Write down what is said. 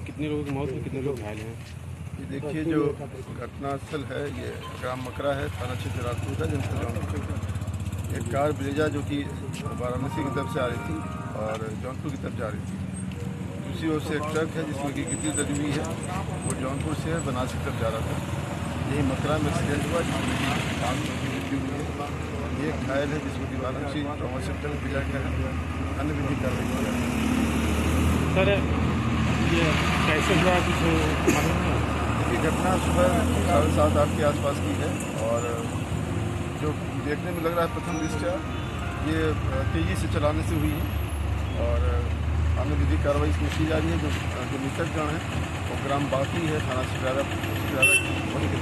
कितने लोगों की मौत हुई कितने लोग घायल हैं। ये देखिए जो घटनास्थल है ये ग्राम मकरा है थाना क्षेत्र राजपूत है जनपद एक कार ब्रेजा जो कि वाराणसी की तरफ़ से आ रही थी और जौनपुर की तरफ़ जा रही थी। दूसरी ओर से एक ट्रक है जिसमें कि गिट्टी लदी हुई है। वो जौनपुर से है बनारस की तरफ़ जा रहा था। यही मकरा में एक्सीडेंट हुआ जिसमें कि पाँच लोगों की मृत्यु हुई है ये एक घायल है जिसमें कि वाराणसी ट्रामा सेंटर में भेजा गया है अन्य विधि कार्रवाई रही है। सर, ये कैसे हुआ कुछ ये घटना सुबह साढ़े सात, आठ के आसपास की है और जो देखने में लग रहा है प्रथम दृष्टया ये तेज़ी से चलाने से हुई है और अन्य विधिक कार्रवाई इसमें की जा रही है, जो जो मृतक जन है, वो ग्राम बाकी है, थाना से ज़्यादा ज़्यादा होने के